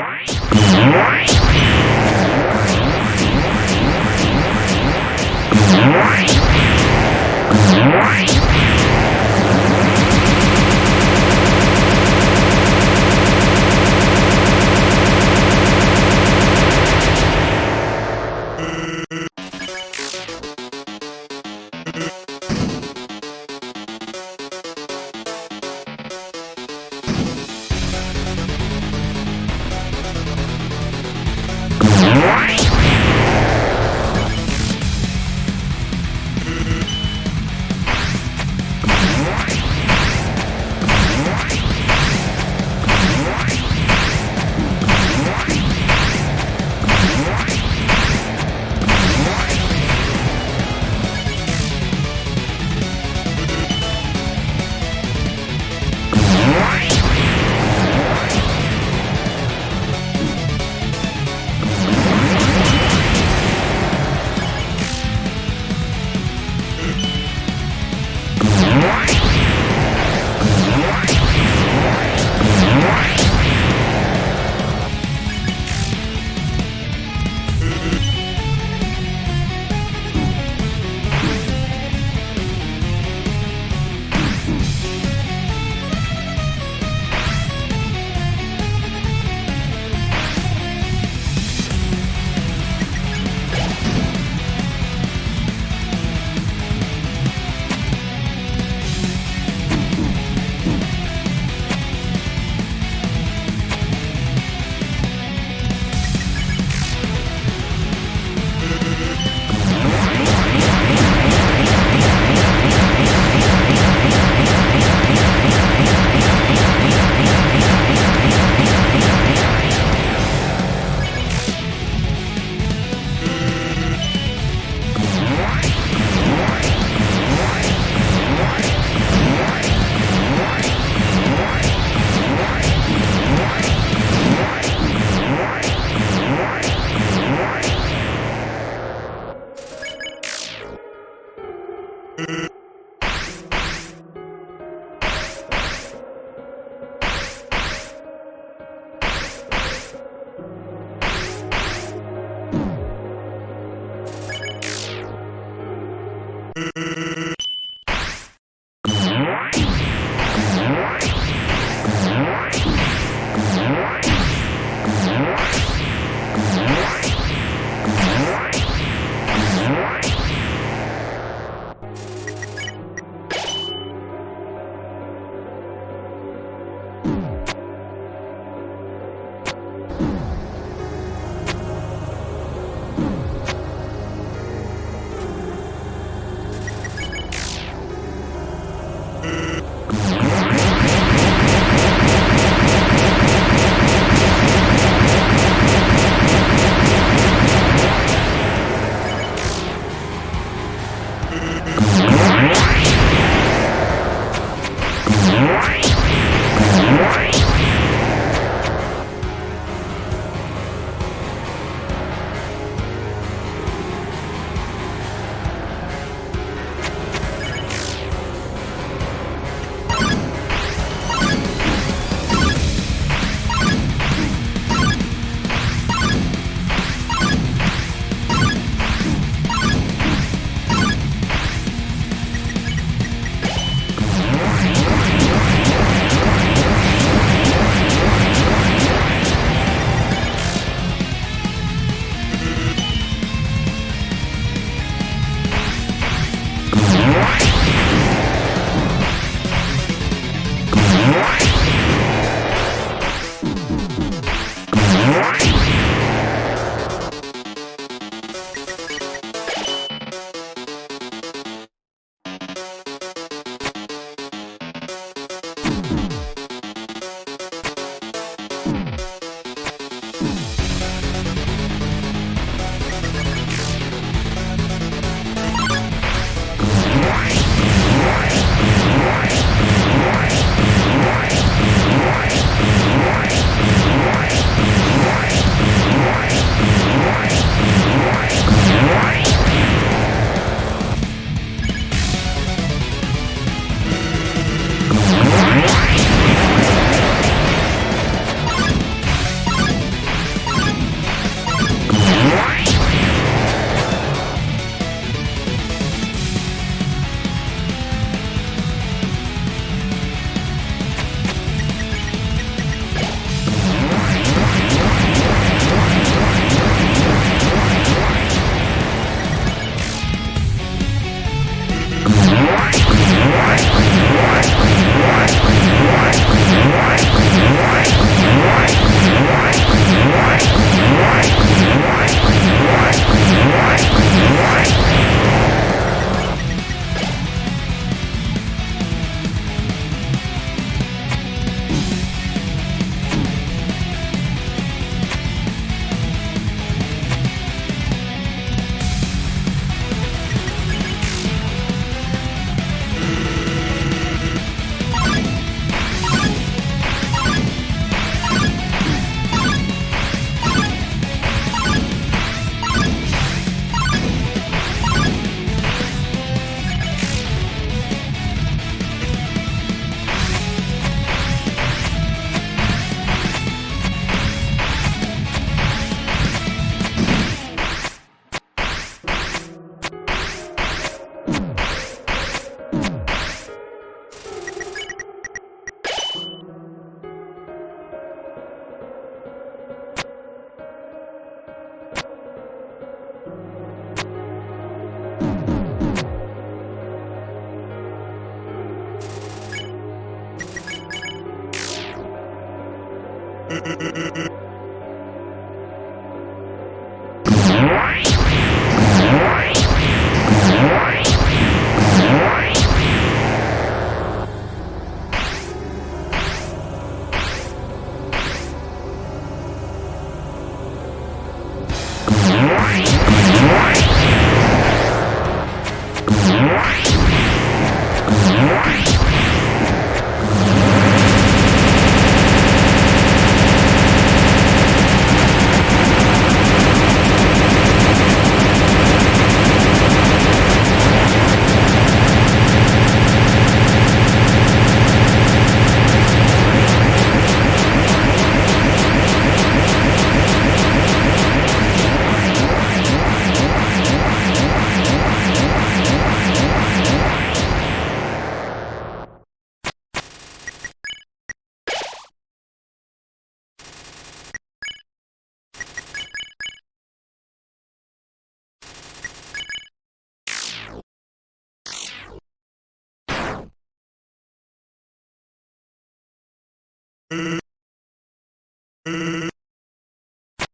Bye. Yeah. Mm-mm-mm-mm.